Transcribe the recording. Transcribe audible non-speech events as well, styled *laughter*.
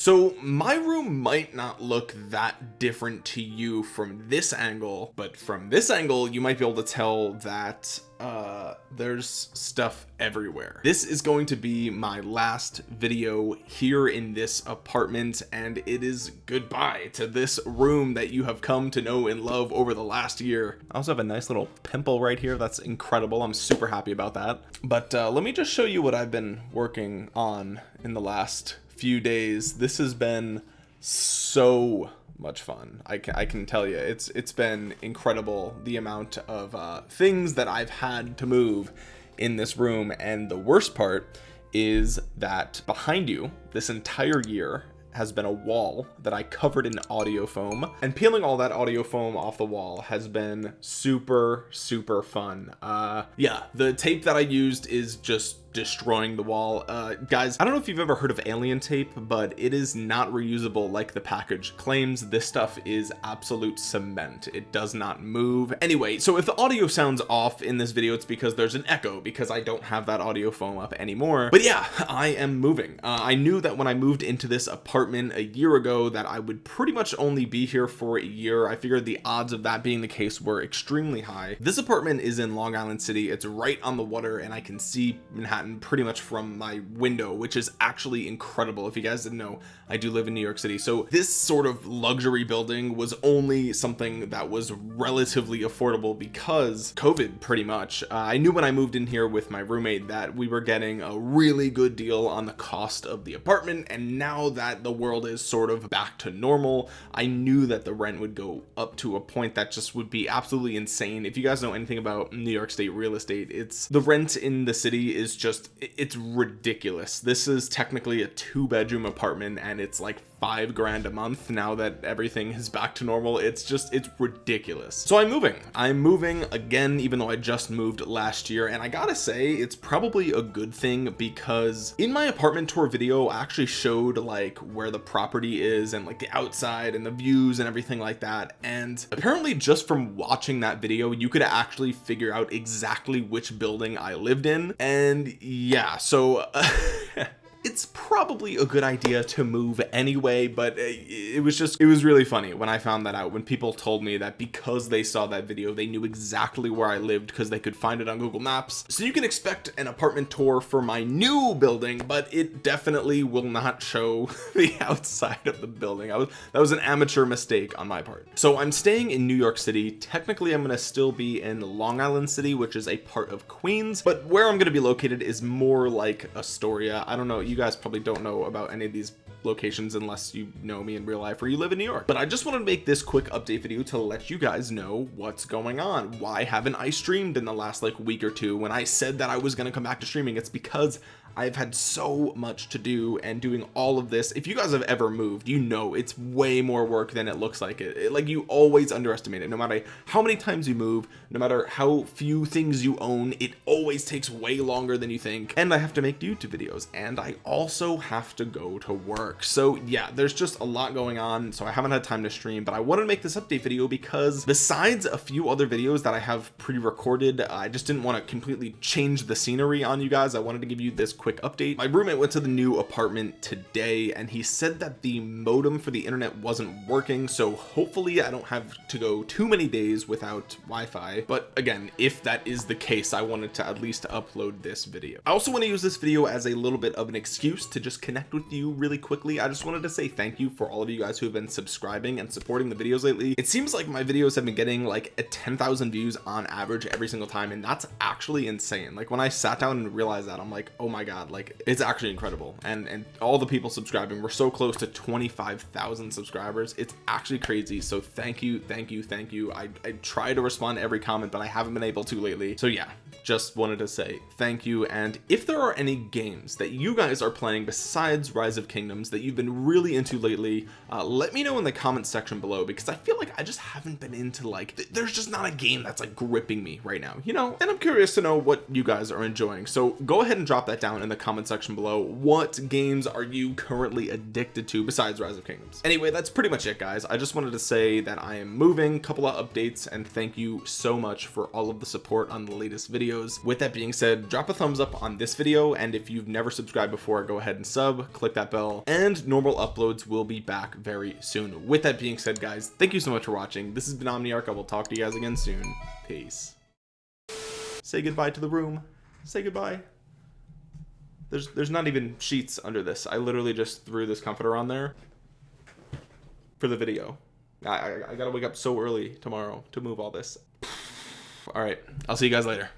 So my room might not look that different to you from this angle, but from this angle, you might be able to tell that uh, there's stuff everywhere. This is going to be my last video here in this apartment and it is goodbye to this room that you have come to know and love over the last year. I also have a nice little pimple right here. That's incredible. I'm super happy about that. But uh, let me just show you what I've been working on in the last few days. This has been so much fun. I can, I can tell you it's it's been incredible the amount of uh, things that I've had to move in this room. And the worst part is that behind you this entire year has been a wall that I covered in audio foam. And peeling all that audio foam off the wall has been super super fun. Uh yeah the tape that I used is just destroying the wall. Uh guys I don't know if you've ever heard of alien tape but it is not reusable like the package claims. This stuff is absolute cement. It does not move. Anyway so if the audio sounds off in this video it's because there's an echo because I don't have that audio foam up anymore. But yeah I am moving. Uh, I knew that when I moved into this apartment a year ago that I would pretty much only be here for a year. I figured the odds of that being the case were extremely high. This apartment is in Long Island City. It's right on the water and I can see Manhattan Manhattan pretty much from my window which is actually incredible. If you guys didn't know I do live in New York City. So this sort of luxury building was only something that was relatively affordable because COVID pretty much. Uh, I knew when I moved in here with my roommate that we were getting a really good deal on the cost of the apartment and now that the world is sort of back to normal I knew that the rent would go up to a point that just would be absolutely insane. If you guys know anything about New York State real estate it's the rent in the city is just just it's ridiculous. This is technically a two bedroom apartment and it's like five grand a month now that everything is back to normal. It's just it's ridiculous. So I'm moving. I'm moving again even though I just moved last year. And I gotta say it's probably a good thing because in my apartment tour video I actually showed like where the property is and like the outside and the views and everything like that. And apparently just from watching that video you could actually figure out exactly which building I lived in. And yeah so *laughs* it's probably a good idea to move anyway but uh, it was just it was really funny when I found that out when people told me that because they saw that video they knew exactly where I lived because they could find it on Google Maps. So you can expect an apartment tour for my new building but it definitely will not show *laughs* the outside of the building. I was that was an amateur mistake on my part. So I'm staying in New York City. Technically I'm going to still be in Long Island City which is a part of Queens but where I'm going to be located is more like Astoria. I don't know you guys probably don't know about any of these locations unless you know me in real life or you live in New York. But I just wanted to make this quick update video to let you guys know what's going on. Why haven't I streamed in the last like week or two? When I said that I was going to come back to streaming it's because I've had so much to do and doing all of this. If you guys have ever moved you know it's way more work than it looks like it, it like you always underestimate it. No matter how many times you move no matter how few things you own it always takes way longer than you think. And I have to make YouTube videos and I also have to go to work so yeah there's just a lot going on so I haven't had time to stream but I wanted to make this update video because besides a few other videos that I have pre-recorded I just didn't want to completely change the scenery on you guys. I wanted to give you this quick update. My roommate went to the new apartment today and he said that the modem for the internet wasn't working so hopefully I don't have to go too many days without Wi-Fi. But again if that is the case I wanted to at least upload this video. I also want to use this video as a little bit of an excuse to just connect with you really quickly I just wanted to say thank you for all of you guys who have been subscribing and supporting the videos lately. It seems like my videos have been getting like a 10,000 views on average every single time and that's actually insane. Like when I sat down and realized that I'm like oh my god god like it's actually incredible. And and all the people subscribing we're so close to 25,000 subscribers. It's actually crazy. So thank you thank you thank you. I, I try to respond to every comment but I haven't been able to lately. So yeah just wanted to say thank you. And if there are any games that you guys are playing besides rise of kingdoms that you've been really into lately uh, let me know in the comment section below because I feel like I just haven't been into like th there's just not a game that's like gripping me right now you know? And I'm curious to know what you guys are enjoying. So go ahead and drop that down in the comment section below. What games are you currently addicted to besides rise of kingdoms? Anyway that's pretty much it guys. I just wanted to say that I am moving. Couple of updates and thank you so much for all of the support on the latest videos. With that being said drop a thumbs up on this video and if you've never subscribed before go ahead and sub click that bell and normal uploads will be back very soon. With that being said guys thank you so much for watching. This has been omniarch. I will talk to you guys again soon. Peace. Say goodbye to the room. Say goodbye. There's there's not even sheets under this. I literally just threw this comforter on there for the video. I, I, I gotta wake up so early tomorrow to move all this. All right I'll see you guys later